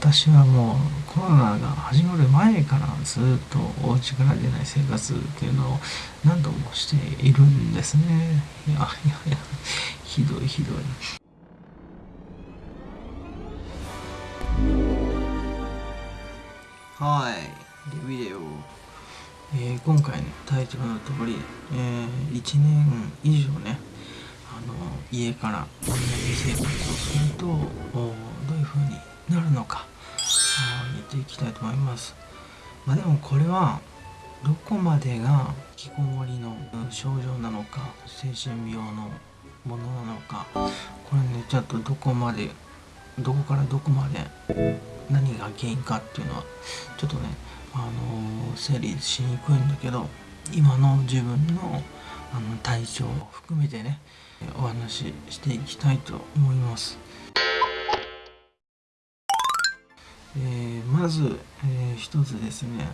私はもうコロナが始まる前からずっとお家から出ない生活っていうのを何度もしているんですね。いやいやいやひどいひどい。はいでビデオ、えー、今回のタイトルの通り、えー、1年以上ねあの家からオンライン生活をするとますまあでもこれはどこまでが引きこもりの症状なのか精神病のものなのかこれねちょっとどこまでどこからどこまで何が原因かっていうのはちょっとねあの整理しにくいんだけど今の自分のあの体調を含めてねお話ししていきたいと思います。えー、まず、えー、一つですね、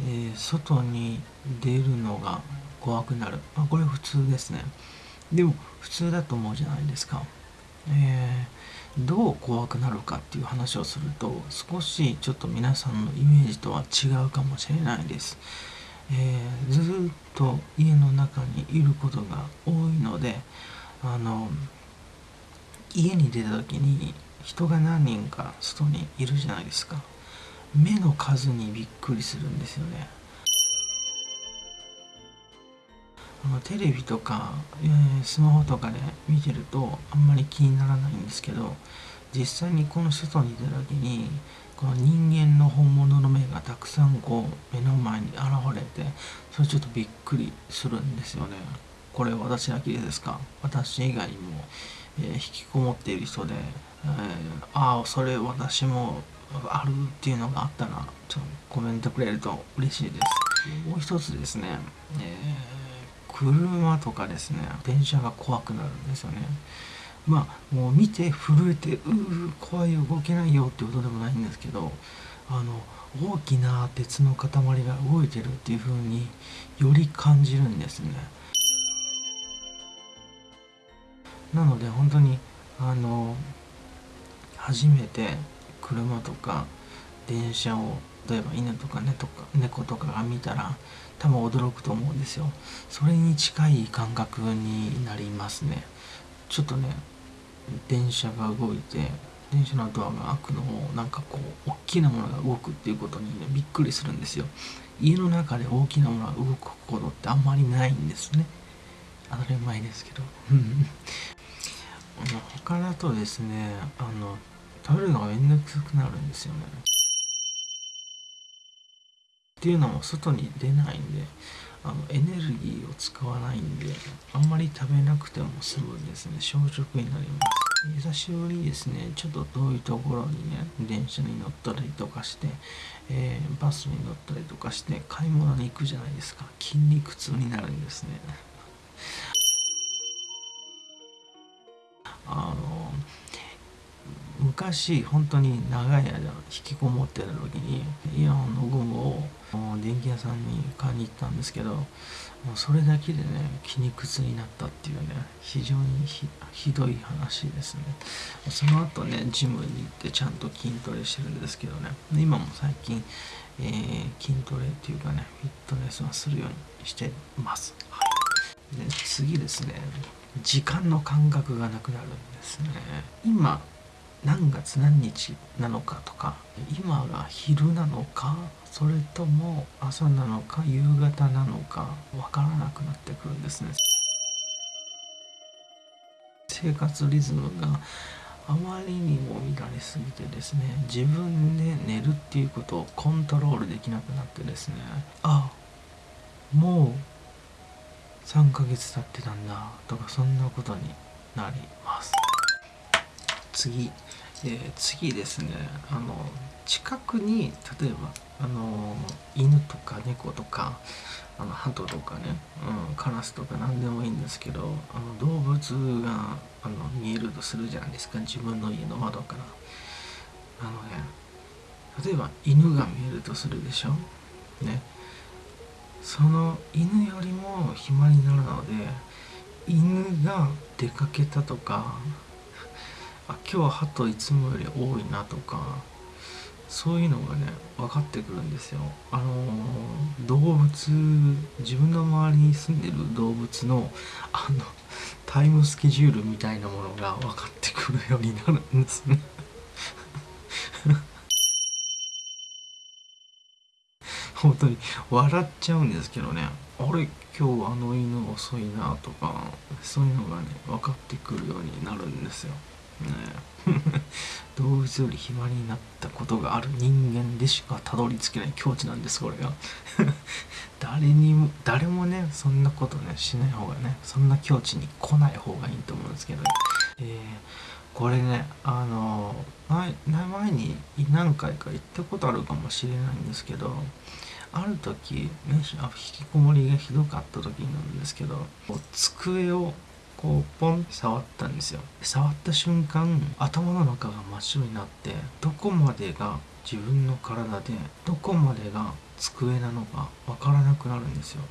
えー、外に出るのが怖くなる、まあ、これ普通ですね。でも普通だと思うじゃないですか、えー、どう怖くなるかっていう話をすると少しちょっと皆さんのイメージとは違うかもしれないです、え、ずっと家の中にいることが多いのであの家に出た時に人が何人か外にいるじゃないですか。目の数にびっくりするんですよね。テレビとか、えー、スマホとかで見てるとあんまり気にならないんですけど実際にこの外に出た時にこの人間の本物の目がたくさんこう目の前に現れてそれちょっとびっくりするんですよね。これ私だけですか？私以外にも、えー、引きこもっている人で、えー、ああそれ私もあるっていうのがあったらちょっとコメントくれると嬉しいです。もう一つですね、えー、車とかですね電車が怖くなるんですよね。まあもう見て震えてうう怖い動けないよってことでもないんですけどあの大きな鉄の塊が動いてるっていう風により感じるんですね。なので本当にあの初めて車とか電車を例えば犬とか,、ね、とか猫とかが見たら多分驚くと思うんですよ。それに近い感覚になりますね。ちょっとね電車が動いて電車のドアが開くのをなんかこう大きなものが動くっていうことにねびっくりするんですよ。家の中で大きなものが動くことってあんまりないんですね。当たり前ですけど。他だとですねあの食べるのがめんどくさくなるんですよね。っていうのも外に出ないんであのエネルギーを使わないんであんまり食べなくても済むんですね。小食になります。久しぶりにですねちょっと遠いところにね電車に乗ったりとかして、えー、バスに乗ったりとかして買い物に行くじゃないですか。筋肉痛になるんですね。あの昔本当に長い間引きこもってた時にイヤホンのゴムを電気屋さんに買いに行ったんですけどもうそれだけでね筋肉痛になったっていうね非常にひどい話ですね。その後ねジムに行ってちゃんと筋トレしてるんですけどね。今も最近、えー、筋トレっていうかねフィットネスはするようにしてます、はい、で次ですね。時間の感覚がなくなるんですね。今何月何日なのかとか今が昼なのかそれとも朝なのか夕方なのか分からなくなってくるんですね。生活リズムがあまりにも乱れすぎてですね自分で寝るっていうことをコントロールできなくなってですねあもう3ヶ月経ってたんだ。とかそんなことになります。次、え、次ですね。あの近くに例えばあの犬とか猫とかあの鳩とかね、うん、カラスとか何でもいいんですけどあの動物があの見えるとするじゃないですか。自分の家の窓から。あのね例えば犬が見えるとするでしょ？ね。その犬よりも暇になるので犬が出かけたとかあ今日は鳩いつもより多いなとかそういうのがね分かってくるんですよ。あの動物自分の周りに住んでる動物のあのタイムスケジュールみたいなものが分かってくるようになるんですね。本当に笑っちゃうんですけどね。あれ今日あの犬遅いなとかそういうのがね分かってくるようになるんですよ。ね、動物より暇になったことがある。人間でしかたどり着けない。境地なんですこれが。誰にも誰もねそんなことねしない方がねそんな境地に来ない方がいいと思うんですけど、えー、これねあの前前に何回か行ったことあるかもしれないんですけどある時、ね、引きこもりがひどかった時なんですけど机をこうポンって触ったんですよ。触った瞬間頭の中が真っ白になってどこまでが自分の体でどこまでが机なのかわからなくなるんですよ。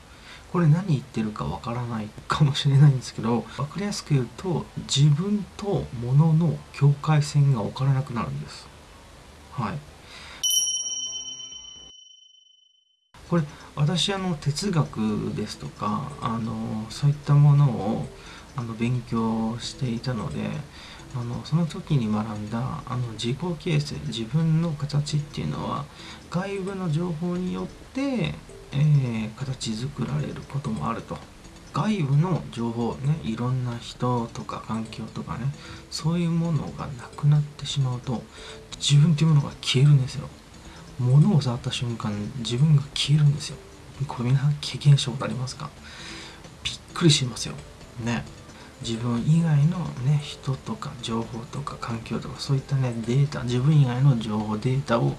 これ何言ってるかわからないかもしれないんですけど分かりやすく言うと自分と物の境界線が分からなくなるんです。はい。これ私あの哲学ですとかあのそういったものをあの勉強していたのであのその時に学んだあの自己形成自分の形っていうのは外部の情報によって、えー、形作られることもあると。外部の情報ねいろんな人とか環境とかねそういうものがなくなってしまうと自分っていうものが消えるんですよ。物を触った瞬間自分が消えるんですよ。これ皆さん経験したことありますか？びっくりしますよ。ね。自分以外のね人とか情報とか環境とかそういったねデータ自分以外の情報データを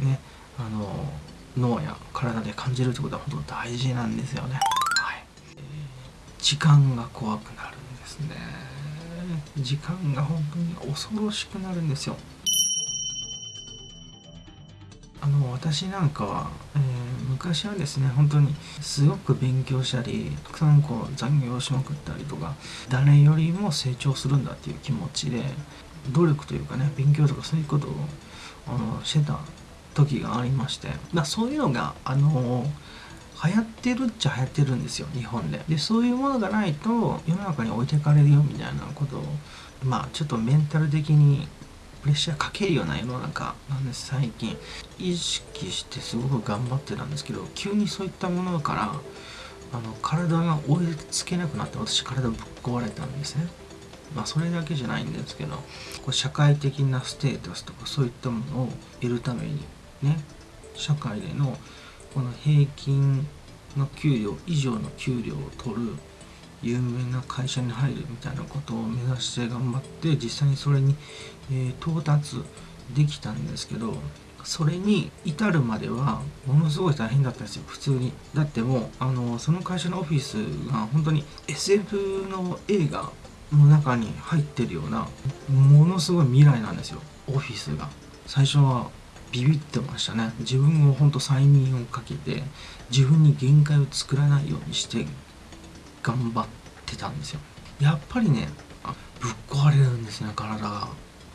ねあの脳や体で感じるってことは本当大事なんですよね。はい。時間が怖くなるんですね。時間が本当に恐ろしくなるんですよ。あの私なんかは、えー、昔はですね本当にすごく勉強したりたくさんこう残業しまくったりとか誰よりも成長するんだっていう気持ちで努力というかね勉強とかそういうことをあのしてた時がありましてだそういうのがあの流行ってるっちゃ流行ってるんですよ日本で。でそういうものがないと世の中に置いてかれるよみたいなことをまあちょっとメンタル的にプレッシャーかけるような世の中なんです最近。意識してすごく頑張ってたんですけど急にそういったものからあの体が追いつけなくなって私体ぶっ壊れたんですね。まあそれだけじゃないんですけどこう社会的なステータスとかそういったものを得るためにね社会でのこの平均の給料以上の給料を取る有名な会社に入るみたいなことを目指して頑張って実際にそれに、え、到達できたんですけどそれに至るまではものすごい大変だったんですよ。普通に。だってもうあのその会社のオフィスが本当に SF の映画の中に入ってるようなものすごい未来なんですよ。オフィスが。最初はビビってましたね。自分を本当催眠をかけて自分に限界を作らないようにして頑張ってたんですよ。やっぱりねぶっ壊れるんですね体が、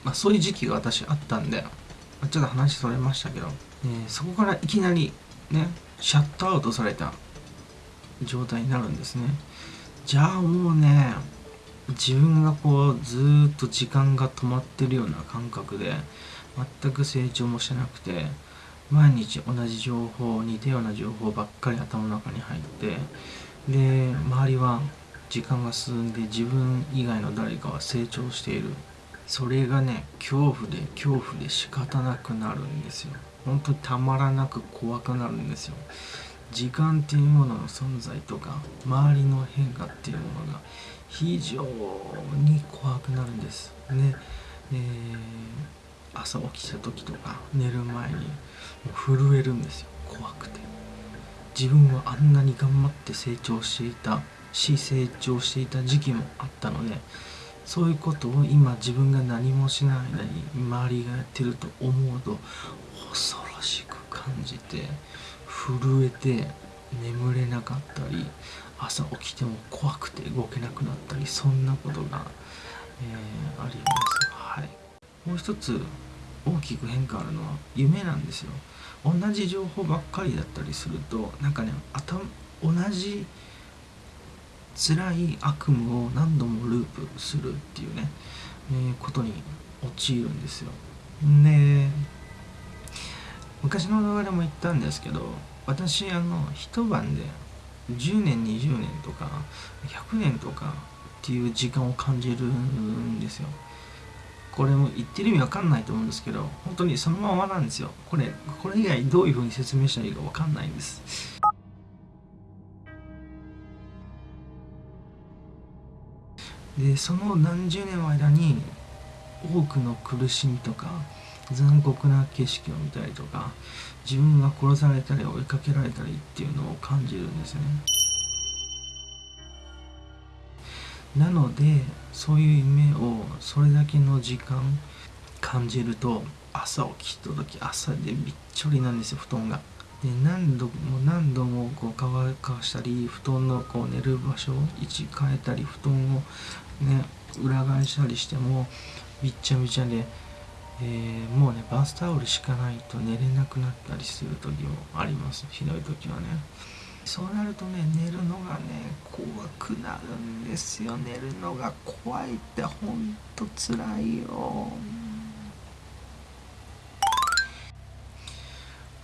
まあ、そういう時期が私あったんでちょっと話それましたけど、えー、そこからいきなりねシャットアウトされた状態になるんですね。じゃあもうね自分がこうずっと時間が止まってるような感覚で全く成長もしてなくて毎日同じ情報似たような情報ばっかり頭の中に入ってで周りは時間が進んで自分以外の誰かは成長している。それがね恐怖で恐怖で仕方なくなるんですよ。本当にたまらなく怖くなるんですよ。時間っていうものの存在とか周りの変化っていうものが非常に怖くなるんです。ね、えー、朝起きた時とか寝る前に震えるんですよ。怖くて。自分はあんなに頑張って成長していたし成長していた時期もあったのでそういうことを今自分が何もしない間に周りがやってると思うと恐ろしく感じて震えて眠れなかったり朝起きても怖くて動けなくなったりそんなことが、えー、あります。はい、もう一つ大きく変化あるのは夢なんですよ同じ情報ばっかりだったりするとなんかね頭同じ辛い悪夢を何度もループするっていうね、えー、ことに陥るんですよ。で昔の動画でも言ったんですけど私あの一晩で10年20年とか100年とかっていう時間を感じるんですよ。これも言ってる意味わかんないと思うんですけど本当にそのままなんですよ。これこれ以外どういうふうに説明したらいいかわかんないんです。でその何十年の間に多くの苦しみとか残酷な景色を見たりとか自分が殺されたり追いかけられたりっていうのを感じるんですよねなのでそういう夢をそれだけの時間感じると朝起きた時朝でびっちょりなんですよ布団が。で何度も何度もこう乾かしたり布団のこう寝る場所を位置変えたり布団をね裏返したりしてもびっちゃびちゃで、えー、もうねバスタオル敷かないと寝れなくなったりする時もありますひどい時はねそうなるとね寝るのがね怖くなるんですよ。寝るのが怖いってほんとつらいよ。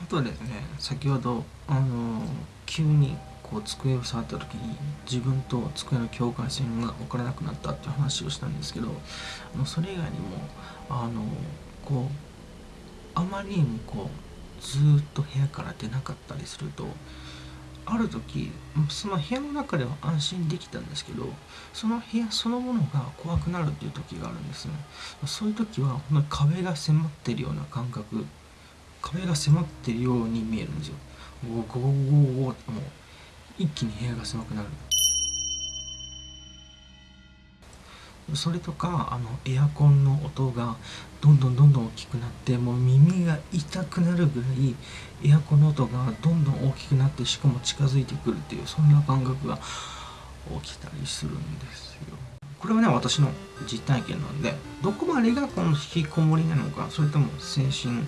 あとですね先ほどあの急にこう机を触った時に自分と机の境界線が分からなくなったっていう話をしたんですけどあのそれ以外にもあのこうあまりにもこうずっと部屋から出なかったりするとある時その部屋の中では安心できたんですけどその部屋そのものが怖くなるっていう時があるんですね。そういう時は本当に壁が迫ってるような感覚壁が迫ってるように見えるんですよ。ゴーゴーゴーゴーってもう一気に部屋が狭くなる。それとかあのエアコンの音がどんどんどんどん大きくなってもう耳が痛くなるぐらいエアコンの音がどんどん大きくなってしかも近づいてくるっていうそんな感覚が起きたりするんですよ。これはね私の実体験なんでどこまでがこの引きこもりなのかそれとも精神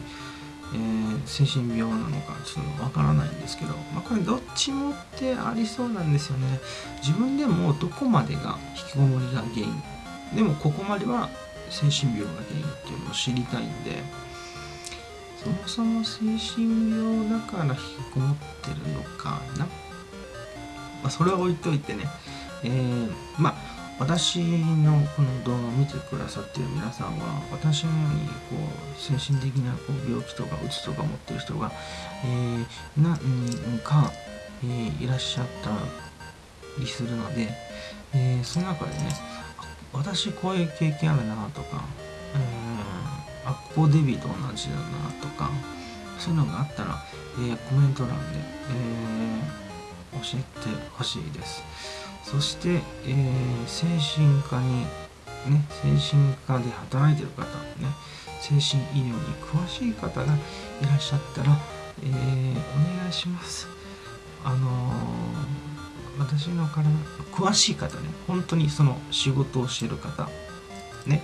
えー、精神病なのかちょっとわからないんですけど、まあ、これどっちもってありそうなんですよね自分でもどこまでが引きこもりが原因でもここまでは精神病が原因っていうのを知りたいんでそもそも精神病だから引きこもってるのかな、まあ、それは置いといてね。えー、まあ私のこの動画を見てくださってる皆さんは私のようにこう精神的なこう病気とかうつとか持ってる人が、えー、何人か、えー、いらっしゃったりするので、えー、その中でね私こういう経験あるなとか、えー、あここデビーと同じだなとかそういうのがあったら、えー、コメント欄で、えー、教えてほしいです。そして、えー、精神科にね精神科で働いてる方ね精神医療に詳しい方がいらっしゃったら、えー、お願いしますあのー、私の体詳しい方ね本当にその仕事をしてる方ね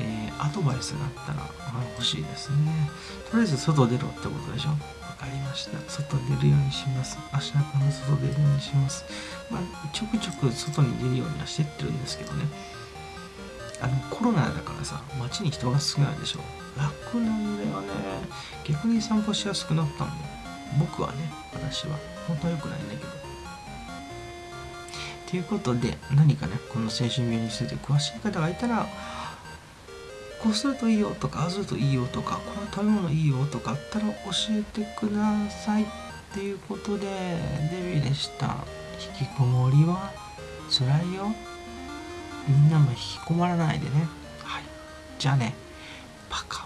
えー、アドバイスがあったら欲しいですね。とりあえず外出ろってことでしょ？わかりました。外出るようにします。明日から外出るようにします。まあちょくちょく外に出るようにはしてってるんですけどね。あのコロナだからさ街に人が少ないでしょ。楽なんだよね。逆に散歩しやすくなったんだよ僕はね私は。本当は良くないんだけど。ということで何かねこの精神病について詳しい方がいたらこうするといいよとかああするといいよとかこの食べ物いいよとかあったら教えてくださいっていうことでデビューでした。引きこもりは辛いよ。みんなも引きこもらないでね。はい。じゃあねパカ。